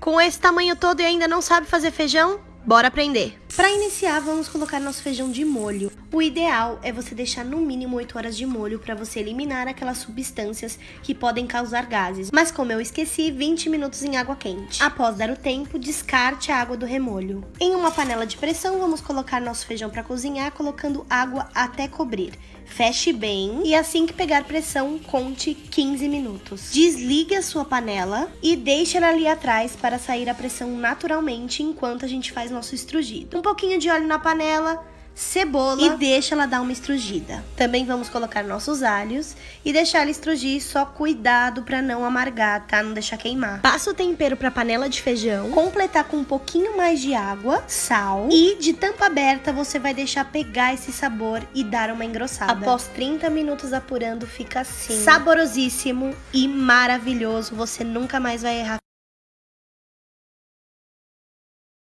Com esse tamanho todo e ainda não sabe fazer feijão? Bora aprender! Para iniciar, vamos colocar nosso feijão de molho. O ideal é você deixar no mínimo 8 horas de molho para você eliminar aquelas substâncias que podem causar gases. Mas como eu esqueci, 20 minutos em água quente. Após dar o tempo, descarte a água do remolho. Em uma panela de pressão, vamos colocar nosso feijão para cozinhar, colocando água até cobrir. Feche bem e assim que pegar pressão, conte 15 minutos. Desligue a sua panela e deixe ela ali atrás para sair a pressão naturalmente enquanto a gente faz nosso estrugido. Um pouquinho de óleo na panela, cebola e deixa ela dar uma estrugida. Também vamos colocar nossos alhos e deixar ela estrugir, só cuidado para não amargar, tá? Não deixar queimar. Passa o tempero para panela de feijão, completar com um pouquinho mais de água, sal e de tampa aberta você vai deixar pegar esse sabor e dar uma engrossada. Após 30 minutos apurando, fica assim. Saborosíssimo e maravilhoso, você nunca mais vai errar